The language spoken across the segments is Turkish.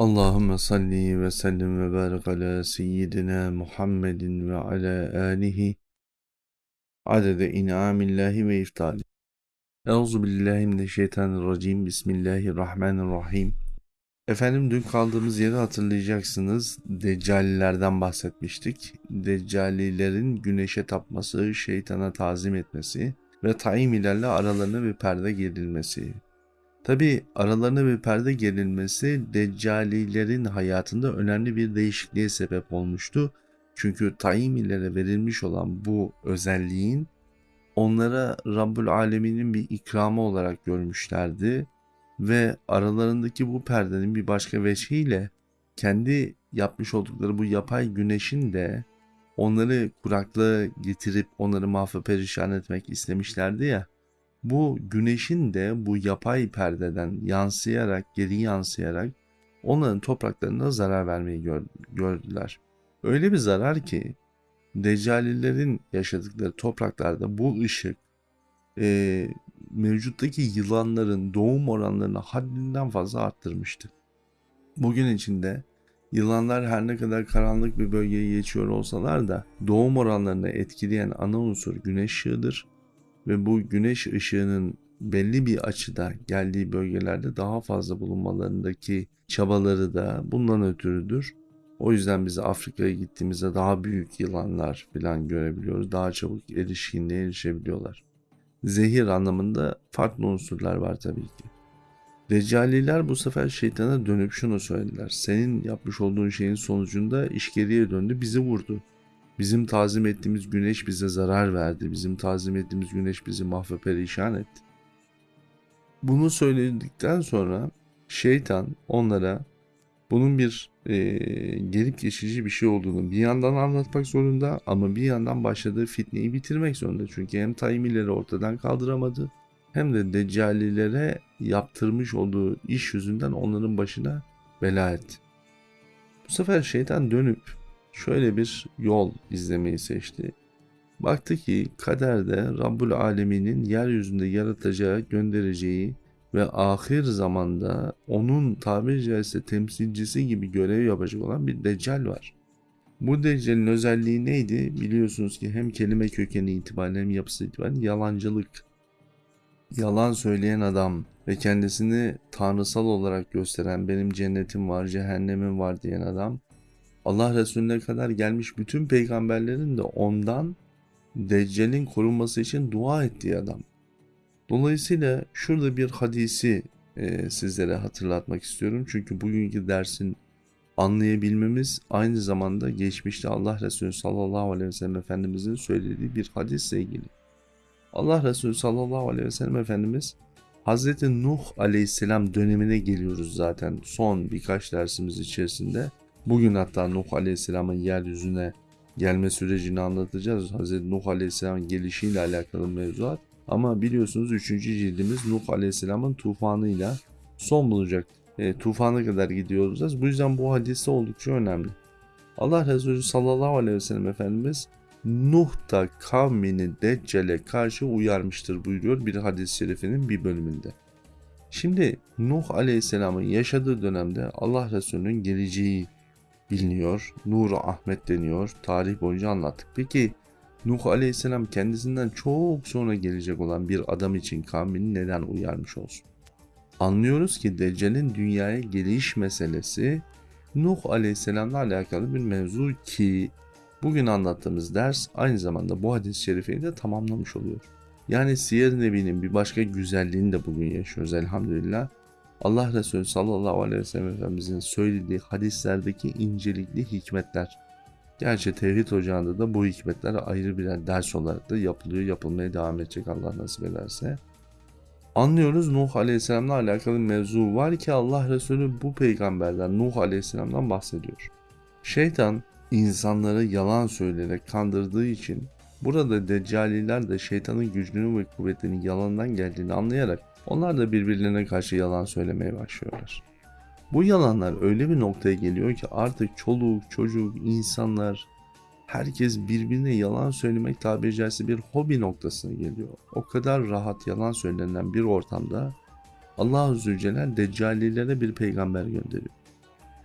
Allahümme salli ve sellim ve barik ala seyyidina Muhammedin ve ala alihi adede in'amillahi ve iftali. Euzu billahi mineşşeytanirracim. Bismillahirrahmanirrahim. Efendim dün kaldığımız yeri hatırlayacaksınız. Deccalilerden bahsetmiştik. Deccalilerin güneşe tapması, şeytana tazim etmesi ve taimilerle aralarına bir perde gerilmesi. Tabi aralarına bir perde gerilmesi Deccalilerin hayatında önemli bir değişikliğe sebep olmuştu. Çünkü Taimilere verilmiş olan bu özelliğin onlara Rabbül Alemin'in bir ikramı olarak görmüşlerdi ve aralarındaki bu perdenin bir başka veçhiyle kendi yapmış oldukları bu yapay güneşin de onları kuraklığa getirip onları mahve perişan etmek istemişlerdi ya. Bu güneşin de bu yapay perdeden yansıyarak, geri yansıyarak onların topraklarına zarar vermeyi gördüler. Öyle bir zarar ki Deccalilerin yaşadıkları topraklarda bu ışık e, mevcuttaki yılanların doğum oranlarını haddinden fazla arttırmıştı. Bugün içinde yılanlar her ne kadar karanlık bir bölgeye geçiyor olsalar da doğum oranlarını etkileyen ana unsur güneş ışığıdır ve bu güneş ışığının belli bir açıda geldiği bölgelerde daha fazla bulunmalarındaki çabaları da bundan ötürüdür. O yüzden biz Afrika'ya gittiğimizde daha büyük yılanlar falan görebiliyoruz. Daha çabuk erişkinliğe erişebiliyorlar. Zehir anlamında farklı unsurlar var tabii ki. Deccaliler bu sefer şeytana dönüp şunu söylediler. Senin yapmış olduğun şeyin sonucunda iş döndü bizi vurdu. Bizim tazim ettiğimiz güneş bize zarar verdi. Bizim tazim ettiğimiz güneş bizi mahve perişan etti. Bunu söyledikten sonra şeytan onlara bunun bir e, gelip geçici bir şey olduğunu bir yandan anlatmak zorunda ama bir yandan başladığı fitneyi bitirmek zorunda. Çünkü hem Tayyimileri ortadan kaldıramadı hem de Deccalilere yaptırmış olduğu iş yüzünden onların başına bela etti. Bu sefer şeytan dönüp şöyle bir yol izlemeyi seçti. Baktı ki kaderde Rabbul Alemin'in yeryüzünde yaratacağı, göndereceği ve ahir zamanda onun tabiri caizse temsilcisi gibi görev yapacak olan bir deccal var. Bu deccalin özelliği neydi? Biliyorsunuz ki hem kelime kökeni itibariyle hem yapısı itibariyle yalancılık. Yalan söyleyen adam ve kendisini tanrısal olarak gösteren benim cennetim var, cehennemim var diyen adam Allah Resulüne kadar gelmiş bütün peygamberlerin de ondan Deccal'in korunması için dua ettiği adam. Dolayısıyla şurada bir hadisi e, sizlere hatırlatmak istiyorum. Çünkü bugünkü dersin anlayabilmemiz aynı zamanda geçmişte Allah Resulü sallallahu aleyhi ve sellem Efendimizin söylediği bir hadisle ilgili. Allah Resulü sallallahu aleyhi ve sellem Efendimiz Hazreti Nuh aleyhisselam dönemine geliyoruz zaten son birkaç dersimiz içerisinde. Bugün hatta Nuh Aleyhisselam'ın yeryüzüne gelme sürecini anlatacağız. Hz. Nuh Aleyhisselam'ın gelişiyle alakalı mevzuat. Ama biliyorsunuz 3. cildimiz Nuh Aleyhisselam'ın tufanıyla son bulacak. E, tufana kadar gidiyoruz. Bu yüzden bu hadise oldukça önemli. Allah Resulü sallallahu aleyhi ve sellem Efendimiz Nuh da kavmini Deccal'e karşı uyarmıştır buyuruyor bir hadis-i şerifinin bir bölümünde. Şimdi Nuh Aleyhisselam'ın yaşadığı dönemde Allah Resulü'nün geleceği biliniyor. Nur Ahmet deniyor. Tarih boyunca anlattık. Peki Nuh Aleyhisselam kendisinden çok sonra gelecek olan bir adam için kavmini neden uyarmış olsun? Anlıyoruz ki Deccal'in dünyaya geliş meselesi Nuh Aleyhisselam'la alakalı bir mevzu ki bugün anlattığımız ders aynı zamanda bu hadis-i şerifeyi de tamamlamış oluyor. Yani Siyer Nebi'nin bir başka güzelliğini de bugün yaşıyoruz elhamdülillah. Allah Resulü sallallahu aleyhi ve sellem Efendimizin söylediği hadislerdeki incelikli hikmetler. Gerçi tevhid ocağında da bu hikmetler ayrı birer ders olarak da yapılıyor, yapılmaya devam edecek Allah nasip ederse. Anlıyoruz Nuh Aleyhisselam'la alakalı mevzu var ki Allah Resulü bu peygamberden Nuh Aleyhisselam'dan bahsediyor. Şeytan insanları yalan söyleyerek kandırdığı için burada Deccaliler de şeytanın gücünü ve kuvvetinin yalandan geldiğini anlayarak onlar da birbirlerine karşı yalan söylemeye başlıyorlar. Bu yalanlar öyle bir noktaya geliyor ki artık çoluk, çocuk, insanlar herkes birbirine yalan söylemek tabiri caizse bir hobi noktasına geliyor. O kadar rahat yalan söylenen bir ortamda Allah Zülcelal Deccalilere bir peygamber gönderiyor.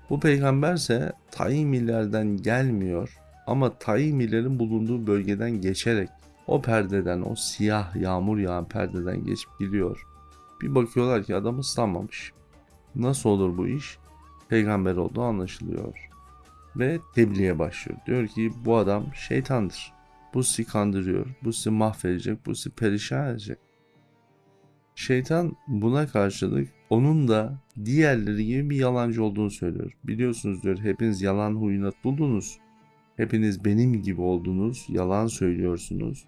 Bu peygamberse Taimilerden gelmiyor ama Taimilerin bulunduğu bölgeden geçerek o perdeden, o siyah yağmur yağan perdeden geçip gidiyor. Bir bakıyorlar ki adam ıslanmamış. Nasıl olur bu iş? Peygamber olduğu anlaşılıyor. Ve tebliğe başlıyor. Diyor ki bu adam şeytandır. Bu sizi kandırıyor. Bu sizi mahvedecek. Bu sizi perişan edecek. Şeytan buna karşılık onun da diğerleri gibi bir yalancı olduğunu söylüyor. Biliyorsunuz diyor hepiniz yalan huyuna tutuldunuz. Hepiniz benim gibi oldunuz. Yalan söylüyorsunuz.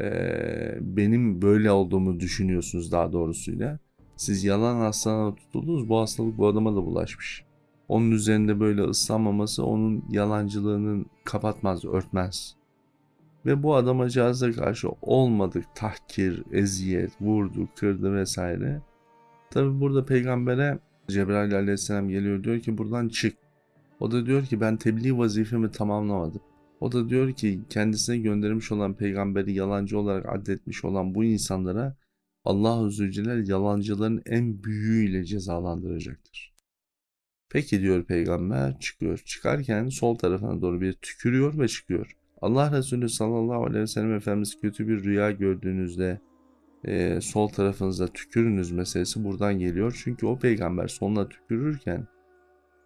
Ee, benim böyle olduğumu düşünüyorsunuz daha doğrusuyla. Siz yalan hastalığına tutuldunuz. Bu hastalık bu adama da bulaşmış. Onun üzerinde böyle ıslanmaması onun yalancılığını kapatmaz, örtmez. Ve bu adamacağıza karşı olmadık tahkir, eziyet, vurdu, kırdı vesaire. Tabi burada peygambere Cebrail aleyhisselam geliyor diyor ki buradan çık. O da diyor ki ben tebliğ vazifemi tamamlamadım. O da diyor ki kendisine göndermiş olan peygamberi yalancı olarak addetmiş olan bu insanlara Allah Zülcelal yalancıların en büyüğüyle cezalandıracaktır. Peki diyor peygamber çıkıyor. Çıkarken sol tarafına doğru bir tükürüyor ve çıkıyor. Allah Resulü sallallahu aleyhi ve sellem Efendimiz kötü bir rüya gördüğünüzde e, sol tarafınıza tükürünüz meselesi buradan geliyor. Çünkü o peygamber soluna tükürürken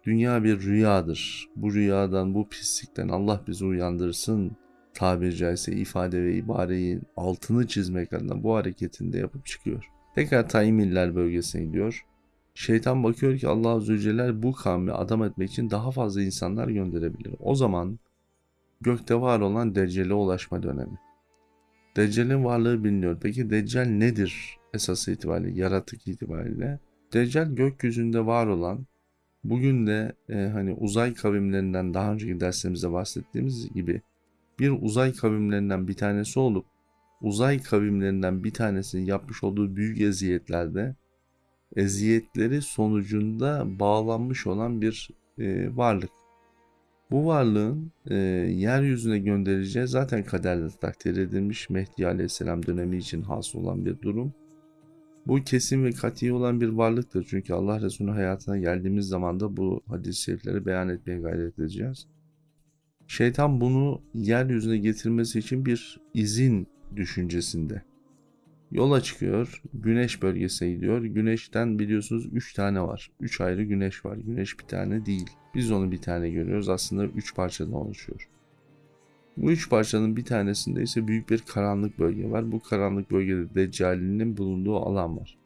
dünya bir rüyadır. Bu rüyadan, bu pislikten Allah bizi uyandırsın tabiri caizse ifade ve ibareyi altını çizmek adına bu hareketinde yapıp çıkıyor. Tekrar Taymiller bölgesine gidiyor. Şeytan bakıyor ki Allah Azze ve bu kavmi adam etmek için daha fazla insanlar gönderebilir. O zaman gökte var olan Deccal'e ulaşma dönemi. Deccal'in varlığı biliniyor. Peki Deccal nedir esas itibariyle, yaratık itibariyle? Deccal gökyüzünde var olan, bugün de e, hani uzay kavimlerinden daha önceki derslerimizde bahsettiğimiz gibi bir uzay kavimlerinden bir tanesi olup uzay kavimlerinden bir tanesinin yapmış olduğu büyük eziyetlerde eziyetleri sonucunda bağlanmış olan bir e, varlık. Bu varlığın e, yeryüzüne göndereceği zaten kaderde takdir edilmiş Mehdi Aleyhisselam dönemi için hasıl olan bir durum. Bu kesin ve kati olan bir varlıktır. Çünkü Allah Resulü hayatına geldiğimiz zaman da bu hadis-i şerifleri beyan etmeye gayret edeceğiz. Şeytan bunu yeryüzüne getirmesi için bir izin düşüncesinde. Yola çıkıyor, güneş bölgesine gidiyor. Güneşten biliyorsunuz 3 tane var. 3 ayrı güneş var. Güneş bir tane değil. Biz onu bir tane görüyoruz. Aslında 3 parçadan oluşuyor. Bu üç parçanın bir tanesinde ise büyük bir karanlık bölge var. Bu karanlık bölgede Deccali'nin bulunduğu alan var.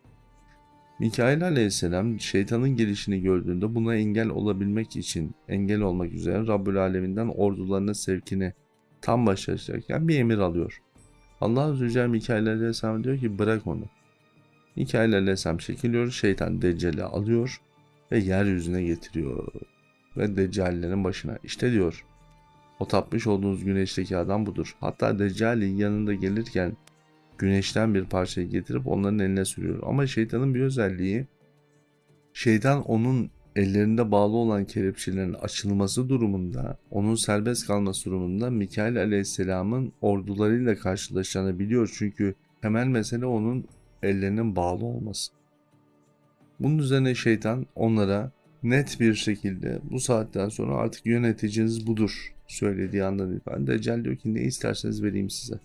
Mikail aleyhisselam şeytanın gelişini gördüğünde buna engel olabilmek için engel olmak üzere Rabbül Aleminden ordularına sevkini tam başlayacakken bir emir alıyor. Allah Azze Celle Mikail aleyhisselam diyor ki bırak onu. Mikail aleyhisselam çekiliyor, şeytan Deccal'i alıyor ve yeryüzüne getiriyor. Ve Deccal'lerin başına işte diyor o tapmış olduğunuz güneşteki adam budur. Hatta Deccali yanında gelirken güneşten bir parçayı getirip onların eline sürüyor. Ama şeytanın bir özelliği şeytan onun ellerinde bağlı olan kelepçelerin açılması durumunda, onun serbest kalması durumunda Mikail aleyhisselamın ordularıyla karşılaşacağını biliyor. Çünkü temel mesele onun ellerinin bağlı olması. Bunun üzerine şeytan onlara net bir şekilde bu saatten sonra artık yöneticiniz budur söylediği andan itibaren Deccal diyor ki ne isterseniz vereyim size.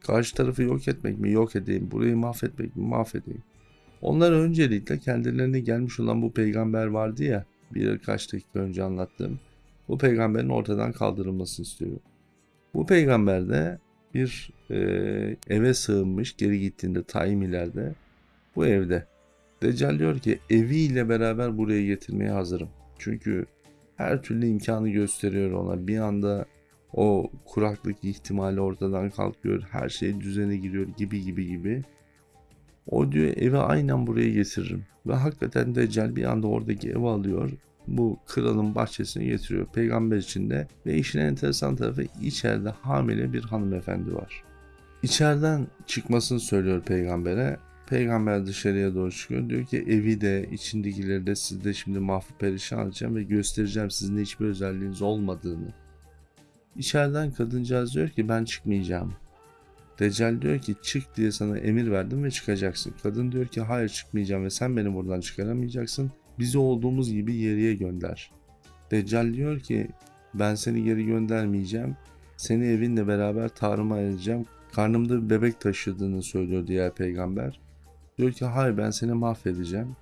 Karşı tarafı yok etmek mi? Yok edeyim. Burayı mahvetmek mi? Mahvedeyim. Onlar öncelikle kendilerine gelmiş olan bu peygamber vardı ya birkaç dakika önce anlattığım. Bu peygamberin ortadan kaldırılmasını istiyor. Bu peygamber de bir e, eve sığınmış geri gittiğinde Taim ileride bu evde. Deccal diyor ki eviyle beraber buraya getirmeye hazırım. Çünkü her türlü imkanı gösteriyor ona. Bir anda o kuraklık ihtimali ortadan kalkıyor. Her şey düzene giriyor gibi gibi gibi. O diyor evi aynen buraya getiririm. Ve hakikaten Deccal bir anda oradaki evi alıyor. Bu kralın bahçesine getiriyor. Peygamber içinde ve işin enteresan tarafı içeride hamile bir hanımefendi var. İçeriden çıkmasını söylüyor peygambere. Peygamber dışarıya doğru çıkıyor. Diyor ki evi de içindekileri de sizde şimdi mahvu perişan edeceğim ve göstereceğim sizin hiçbir özelliğiniz olmadığını. İçeriden kadıncağız diyor ki ben çıkmayacağım. Deccal diyor ki çık diye sana emir verdim ve çıkacaksın. Kadın diyor ki hayır çıkmayacağım ve sen beni buradan çıkaramayacaksın. Bizi olduğumuz gibi yeriye gönder. Deccal diyor ki ben seni geri göndermeyeceğim. Seni evinle beraber tarıma edeceğim. Karnımda bir bebek taşıdığını söylüyor diğer peygamber. Diyor ki hayır ben seni mahvedeceğim.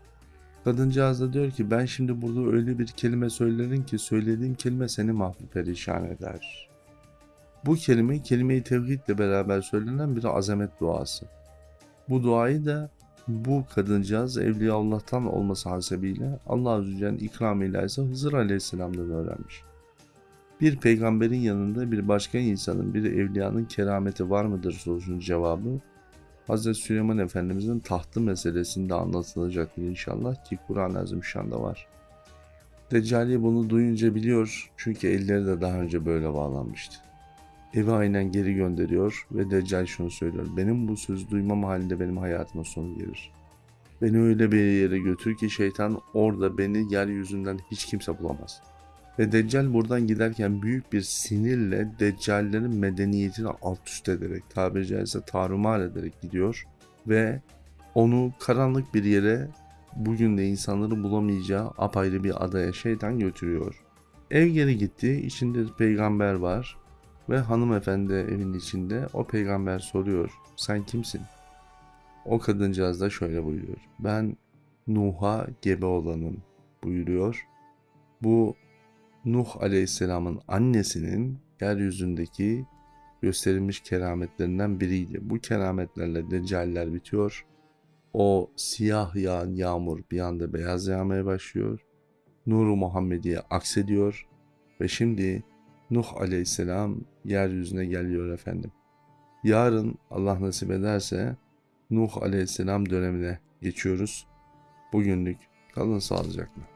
Kadıncağız da diyor ki ben şimdi burada öyle bir kelime söylerim ki söylediğim kelime seni mahperişan eder. Bu kelime kelime-i tevhidle beraber söylenen bir azamet duası. Bu duayı da bu kadıncağız Evliya Allah'tan olması hasebiyle Allah Azze ve Celle'nin ikramıyla ise Hızır Aleyhisselam'dan öğrenmiş. Bir peygamberin yanında bir başka insanın, bir evliyanın kerameti var mıdır sorusunun cevabı Hazreti Süleyman Efendimizin tahtı meselesinde anlatılacaktır inşallah ki Kur'an-ı Azimüşşan'da var. Deccali bunu duyunca biliyor çünkü elleri de daha önce böyle bağlanmıştı. Evi aynen geri gönderiyor ve Deccal şunu söylüyor. Benim bu sözü duymam halinde benim hayatıma sonu gelir. Beni öyle bir yere götür ki şeytan orada beni yeryüzünden hiç kimse bulamaz. Ve Deccal buradan giderken büyük bir sinirle Deccallerin medeniyetini alt üst ederek, tabiri caizse tarumar ederek gidiyor. Ve onu karanlık bir yere bugün de insanların bulamayacağı apayrı bir adaya şeytan götürüyor. Ev geri gitti, içinde peygamber var ve hanımefendi evin içinde o peygamber soruyor sen kimsin? O kadıncağız da şöyle buyuruyor. Ben Nuh'a gebe olanım buyuruyor. Bu Nuh Aleyhisselam'ın annesinin yeryüzündeki gösterilmiş kerametlerinden biriydi. Bu kerametlerle deccaller bitiyor. O siyah yağan yağmur bir anda beyaz yağmaya başlıyor. Nuru Muhammediye aksediyor ve şimdi Nuh Aleyhisselam yeryüzüne geliyor efendim. Yarın Allah nasip ederse Nuh Aleyhisselam dönemine geçiyoruz. Bugünlük kalın sağlıcakla.